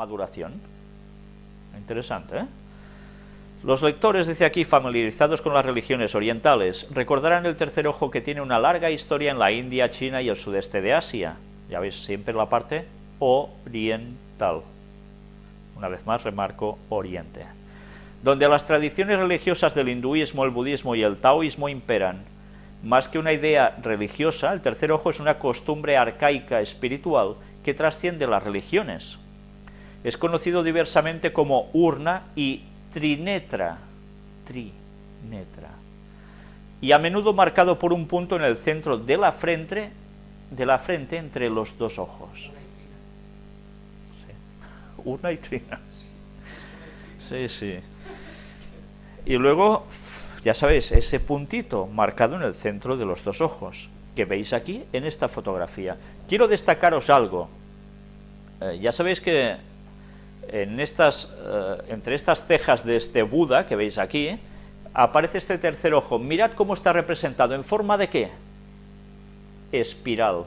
maduración. Interesante, ¿eh? Los lectores, dice aquí, familiarizados con las religiones orientales, recordarán el tercer ojo que tiene una larga historia en la India, China y el sudeste de Asia. Ya veis, siempre la parte oriental. Una vez más remarco oriente. Donde las tradiciones religiosas del hinduismo, el budismo y el taoísmo imperan. Más que una idea religiosa, el tercer ojo es una costumbre arcaica espiritual que trasciende las religiones. Es conocido diversamente como urna y trinetra, trinetra, y a menudo marcado por un punto en el centro de la frente, de la frente entre los dos ojos. Urna y trina. Sí, sí. Y luego, ya sabéis, ese puntito marcado en el centro de los dos ojos, que veis aquí en esta fotografía. Quiero destacaros algo. Eh, ya sabéis que en estas, eh, entre estas cejas de este Buda que veis aquí, aparece este tercer ojo. Mirad cómo está representado, ¿en forma de qué? Espiral.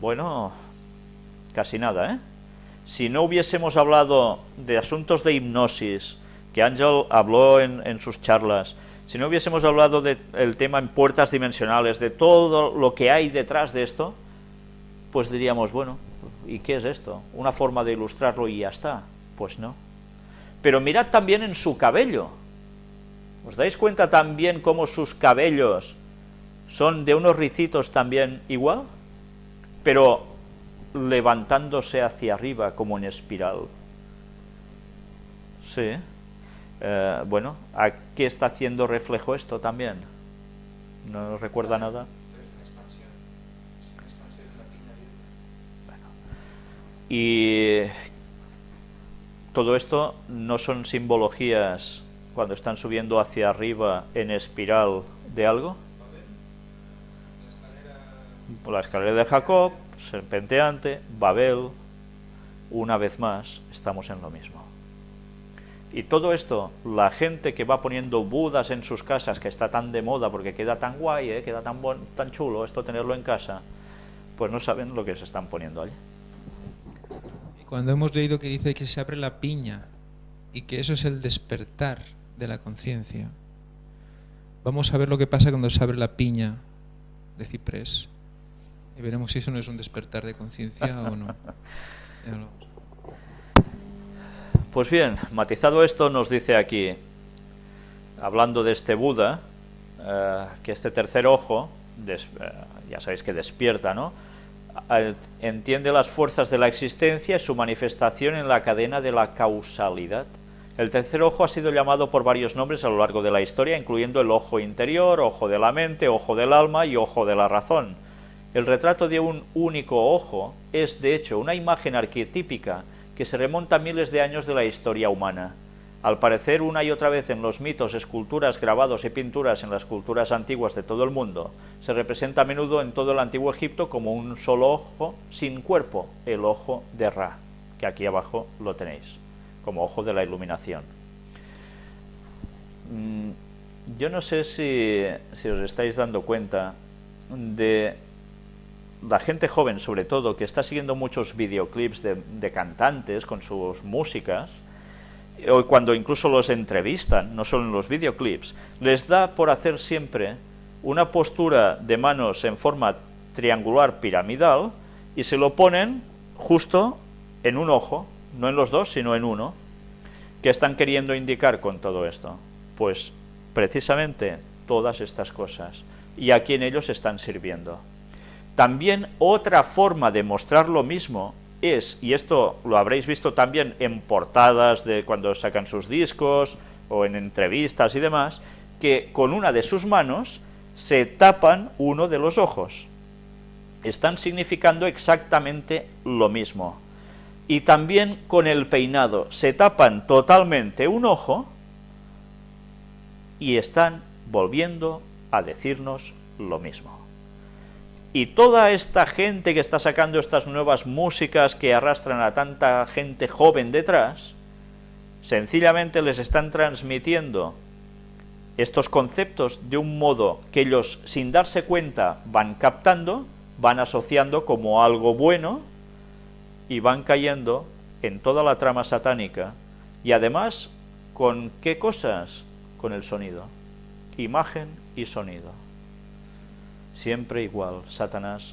Bueno, casi nada, ¿eh? Si no hubiésemos hablado de asuntos de hipnosis, que Ángel habló en, en sus charlas, si no hubiésemos hablado del tema en puertas dimensionales, de todo lo que hay detrás de esto, pues diríamos, bueno, ¿y qué es esto? ¿Una forma de ilustrarlo y ya está? Pues no. Pero mirad también en su cabello. ¿Os dais cuenta también cómo sus cabellos son de unos ricitos también igual? Pero levantándose hacia arriba como en espiral. Sí. Eh, bueno, ¿a qué está haciendo reflejo esto también? ¿No recuerda nada? Y todo esto no son simbologías cuando están subiendo hacia arriba en espiral de algo. La escalera de Jacob, serpenteante, Babel, una vez más estamos en lo mismo. Y todo esto, la gente que va poniendo budas en sus casas, que está tan de moda porque queda tan guay, ¿eh? queda tan, tan chulo esto tenerlo en casa, pues no saben lo que se están poniendo allí cuando hemos leído que dice que se abre la piña y que eso es el despertar de la conciencia, vamos a ver lo que pasa cuando se abre la piña de ciprés y veremos si eso no es un despertar de conciencia o no. Pues bien, matizado esto nos dice aquí, hablando de este Buda, eh, que este tercer ojo, eh, ya sabéis que despierta, ¿no? Entiende las fuerzas de la existencia y su manifestación en la cadena de la causalidad. El tercer ojo ha sido llamado por varios nombres a lo largo de la historia, incluyendo el ojo interior, ojo de la mente, ojo del alma y ojo de la razón. El retrato de un único ojo es, de hecho, una imagen arquetípica que se remonta a miles de años de la historia humana. Al parecer una y otra vez en los mitos, esculturas, grabados y pinturas en las culturas antiguas de todo el mundo, se representa a menudo en todo el antiguo Egipto como un solo ojo sin cuerpo, el ojo de Ra, que aquí abajo lo tenéis, como ojo de la iluminación. Mm, yo no sé si, os estáis dando cuenta de la gente joven, sobre todo, que está siguiendo muchos videoclips de cantantes con sus músicas, o cuando incluso los entrevistan, no solo en los videoclips, les da por hacer siempre una postura de manos en forma triangular piramidal y se lo ponen justo en un ojo, no en los dos, sino en uno. ¿Qué están queriendo indicar con todo esto? Pues precisamente todas estas cosas y a quien ellos están sirviendo. También otra forma de mostrar lo mismo es, y esto lo habréis visto también en portadas de cuando sacan sus discos o en entrevistas y demás, que con una de sus manos se tapan uno de los ojos. Están significando exactamente lo mismo. Y también con el peinado, se tapan totalmente un ojo y están volviendo a decirnos lo mismo. Y toda esta gente que está sacando estas nuevas músicas que arrastran a tanta gente joven detrás, sencillamente les están transmitiendo estos conceptos de un modo que ellos, sin darse cuenta, van captando, van asociando como algo bueno, y van cayendo en toda la trama satánica y además con qué cosas? Con el sonido, imagen y sonido. Siempre igual, Satanás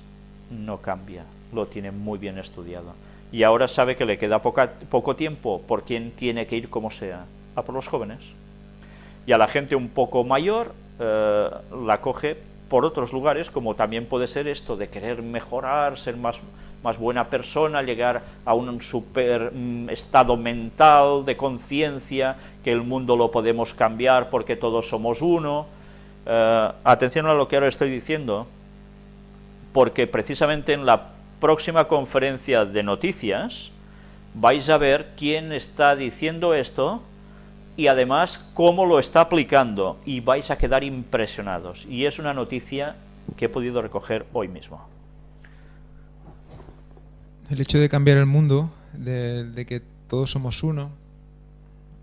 no cambia, lo tiene muy bien estudiado. Y ahora sabe que le queda poco tiempo, por quien tiene que ir como sea, a por los jóvenes. Y a la gente un poco mayor eh, la coge por otros lugares, como también puede ser esto de querer mejorar, ser más, buena persona, llegar a un super mm, estado mental de conciencia, que el mundo lo podemos cambiar porque todos somos uno. Eh, atención a lo que ahora estoy diciendo, porque precisamente en la próxima conferencia de noticias vais a ver quién está diciendo esto y además cómo lo está aplicando y vais a quedar impresionados. Y es una noticia que he podido recoger hoy mismo. El hecho de cambiar el mundo, de, que todos somos uno,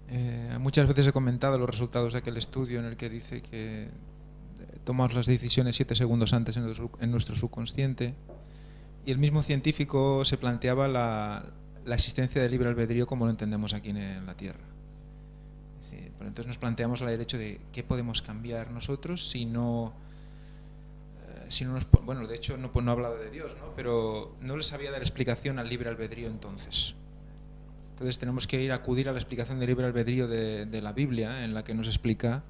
eh, muchas veces he comentado los resultados de aquel estudio en el que dice que tomamos las decisiones siete segundos antes en nuestro, subconsciente, y el mismo científico se planteaba la, la existencia del libre albedrío como lo entendemos aquí en la Tierra entonces nos planteamos el hecho de qué podemos cambiar nosotros si no... Eh, si no bueno, de hecho no, pues no ha hablado de Dios, ¿no? pero no les había dar explicación al libre albedrío entonces. Entonces tenemos que ir a acudir a la explicación del libre albedrío de la Biblia, en la que nos explica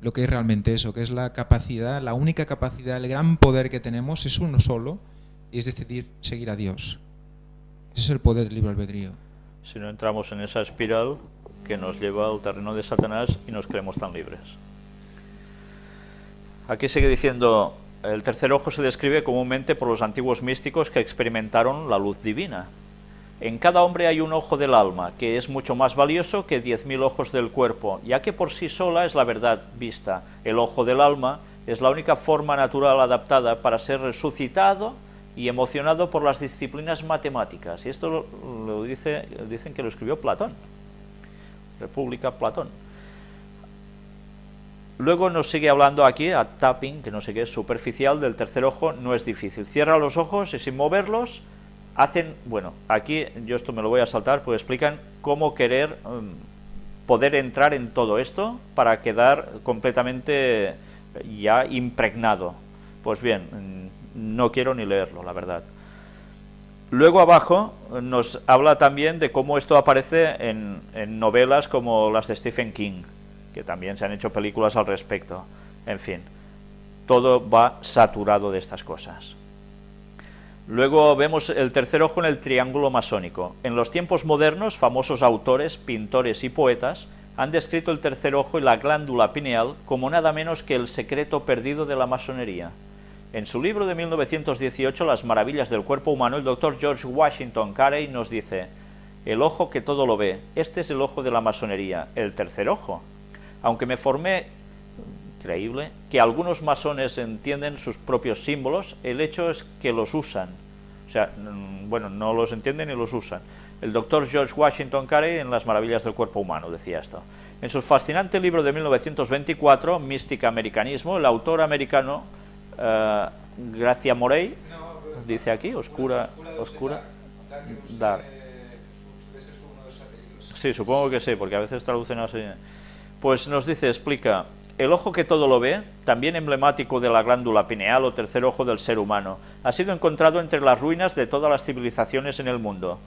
lo que es realmente eso, que es la capacidad, la única capacidad, el gran poder que tenemos es uno solo, y es decidir seguir a Dios. Ese es el poder del libre albedrío. Si no entramos en esa espiral, que nos lleva al terreno de Satanás y nos creemos tan libres. Aquí sigue diciendo, el tercer ojo se describe comúnmente por los antiguos místicos que experimentaron la luz divina. En cada hombre hay un ojo del alma, que es mucho más valioso que diez mil ojos del cuerpo, ya que por sí sola es la verdad vista. El ojo del alma es la única forma natural adaptada para ser resucitado y emocionado por las disciplinas matemáticas. Y esto lo, dice, dicen que lo escribió Platón. República Platón. Luego nos sigue hablando aquí, a tapping, que no sé qué es superficial, del tercer ojo, no es difícil. Cierra los ojos y sin moverlos, hacen, bueno, aquí yo esto me lo voy a saltar, pues explican cómo querer um, poder entrar en todo esto para quedar completamente ya impregnado. Pues bien, mm, no quiero ni leerlo, la verdad. Luego abajo nos habla también de cómo esto aparece en, novelas como las de Stephen King, que también se han hecho películas al respecto. En fin, todo va saturado de estas cosas. Luego vemos el tercer ojo en el triángulo masónico. En los tiempos modernos, famosos autores, pintores y poetas han descrito el tercer ojo y la glándula pineal como nada menos que el secreto perdido de la masonería. En su libro de 1918, Las maravillas del cuerpo humano, el doctor George Washington Carey nos dice, el ojo que todo lo ve, este es el ojo de la masonería, el tercer ojo. Aunque me formé, increíble, que algunos masones entienden sus propios símbolos, el hecho es que los usan. O sea, mm, bueno, no los entienden y los usan. El doctor George Washington Carey en Las maravillas del cuerpo humano decía esto. En su fascinante libro de 1924, Mística Americanismo, el autor americano uh, Gracia Morey, dice aquí, oscura, oscura, dar. Sí, supongo que sí, porque a veces traducen así. Pues nos dice, explica, el ojo que todo lo ve, también emblemático de la glándula pineal o tercer ojo del ser humano, ha sido encontrado entre las ruinas de todas las civilizaciones en el mundo,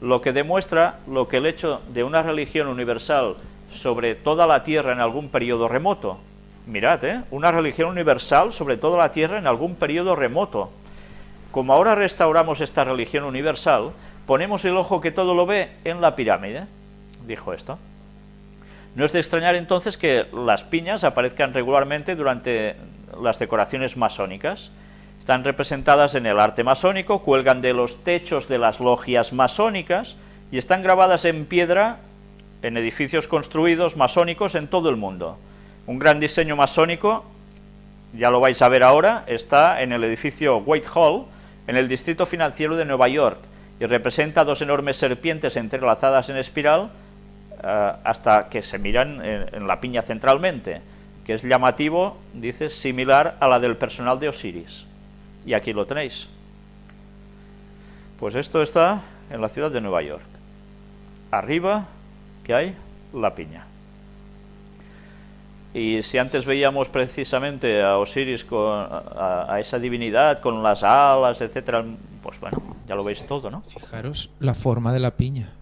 lo que demuestra lo que el hecho de una religión universal sobre toda la Tierra en algún periodo remoto, Mirad, ¿eh? una religión universal sobre toda la tierra en algún periodo remoto. Como ahora restauramos esta religión universal, ponemos el ojo que todo lo ve en la pirámide, dijo esto. No es de extrañar entonces que las piñas aparezcan regularmente durante las decoraciones masónicas. Están representadas en el arte masónico, cuelgan de los techos de las logias masónicas y están grabadas en piedra en edificios construidos masónicos en todo el mundo. Un gran diseño masónico, ya lo vais a ver ahora, está en el edificio Whitehall, en el distrito financiero de Nueva York, y representa dos enormes serpientes entrelazadas en espiral hasta que se miran en, la piña centralmente, que es llamativo, dice, similar a la del personal de Osiris. Y aquí lo tenéis. Pues esto está en la ciudad de Nueva York. Arriba, ¿qué hay? La piña. Y si antes veíamos precisamente a Osiris, con, a, esa divinidad con las alas, etcétera, pues bueno, ya lo veis todo, ¿no? Fijaros la forma de la piña.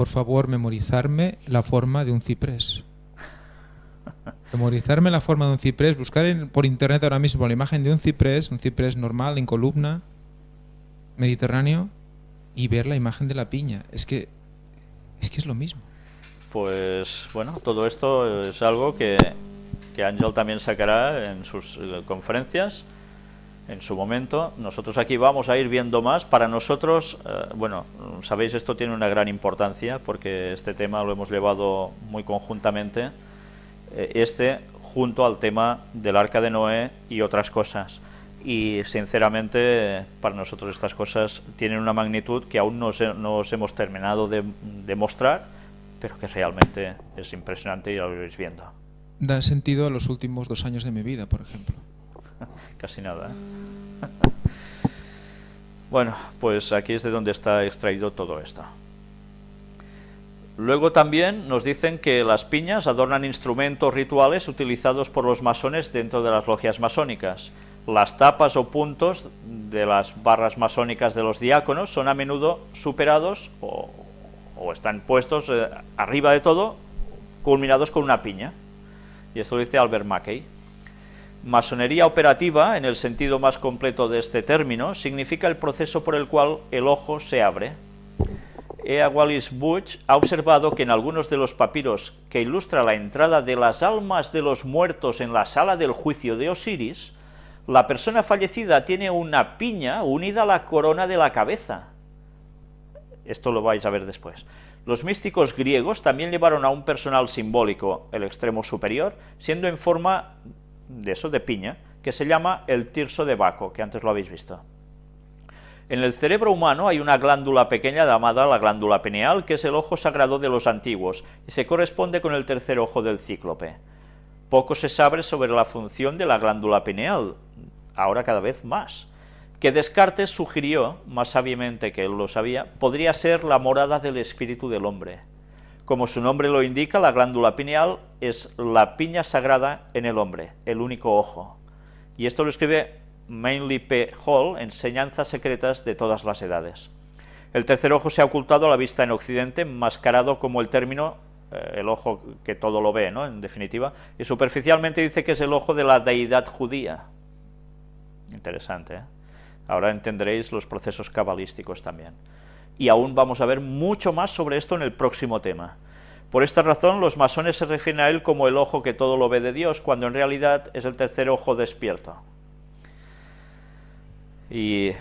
Por favor, memorizarme la forma de un ciprés. memorizarme la forma de un ciprés, buscar por internet ahora mismo la imagen de un ciprés, un ciprés normal, en columna, mediterráneo, y ver la imagen de la piña. Es que es, que es lo mismo pues bueno, todo esto es algo que, que también sacará en sus eh, conferencias en su momento. Nosotros aquí vamos a ir viendo más. Para nosotros, eh, bueno, sabéis, esto tiene una gran importancia porque este tema lo hemos llevado muy conjuntamente, eh, este junto al tema del Arca de Noé y otras cosas. Y sinceramente, para nosotros estas cosas tienen una magnitud que aún no, no hemos terminado de, de mostrar, pero que realmente es impresionante y lo vais viendo. Da sentido a los últimos dos años de mi vida, por ejemplo. Casi nada. ¿eh? bueno, pues aquí es de donde está extraído todo esto. Luego también nos dicen que las piñas adornan instrumentos rituales utilizados por los masones dentro de las logias masónicas. Las tapas o puntos de las barras masónicas de los diáconos son a menudo superados o, están puestos eh, arriba de todo, culminados con una piña. Y esto lo dice Albert Mackey. Masonería operativa, en el sentido más completo de este término, significa el proceso por el cual el ojo se abre. E. Wallis Butch ha observado que en algunos de los papiros que ilustra la entrada de las almas de los muertos en la sala del juicio de Osiris, la persona fallecida tiene una piña unida a la corona de la cabeza, esto lo vais a ver después. Los místicos griegos también llevaron a un personal simbólico, el extremo superior, siendo en forma de eso, de piña, que se llama el tirso de Baco, que antes lo habéis visto. En el cerebro humano hay una glándula pequeña llamada la glándula pineal, que es el ojo sagrado de los antiguos, y se corresponde con el tercer ojo del cíclope. Poco se sabe sobre la función de la glándula pineal, ahora cada vez más que Descartes sugirió, más sabiamente que él lo sabía, podría ser la morada del espíritu del hombre. Como su nombre lo indica, la glándula pineal es la piña sagrada en el hombre, el único ojo. Y esto lo escribe Mainly P. Hall, Enseñanzas secretas de todas las edades. El tercer ojo se ha ocultado a la vista en Occidente, mascarado como el término, eh, el ojo que todo lo ve, ¿no? en definitiva, y superficialmente dice que es el ojo de la deidad judía. Interesante, ¿eh? Ahora entenderéis los procesos cabalísticos también. Y aún vamos a ver mucho más sobre esto en el próximo tema. Por esta razón, los masones se refieren a él como el ojo que todo lo ve de Dios, cuando en realidad es el tercer ojo despierto. Y